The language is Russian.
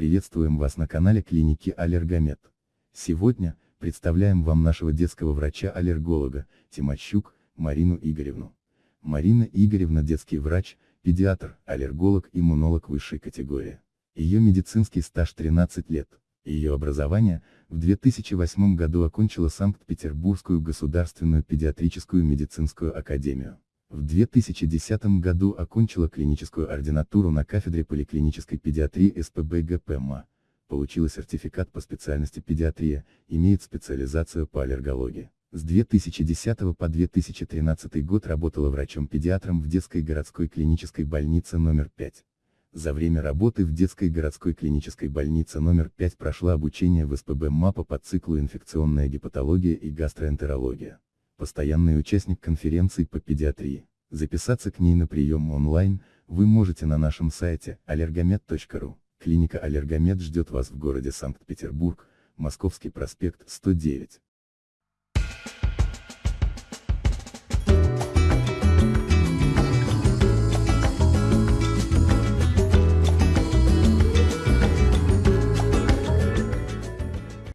Приветствуем вас на канале клиники Аллергомед. Сегодня, представляем вам нашего детского врача-аллерголога, Тимощук, Марину Игоревну. Марина Игоревна детский врач, педиатр, аллерголог, иммунолог высшей категории. Ее медицинский стаж 13 лет. Ее образование, в 2008 году окончила Санкт-Петербургскую государственную педиатрическую медицинскую академию. В 2010 году окончила клиническую ординатуру на кафедре поликлинической педиатрии СПБ ГПМА. Получила сертификат по специальности педиатрия, имеет специализацию по аллергологии. С 2010 по 2013 год работала врачом-педиатром в детской городской клинической больнице номер 5. За время работы в детской городской клинической больнице номер 5 прошла обучение в СПБ МАПа по циклу инфекционная гепатология и гастроэнтерология. Постоянный участник конференции по педиатрии. Записаться к ней на прием онлайн, вы можете на нашем сайте allergomed.ru. Клиника Аллергомед ждет вас в городе Санкт-Петербург, Московский проспект 109.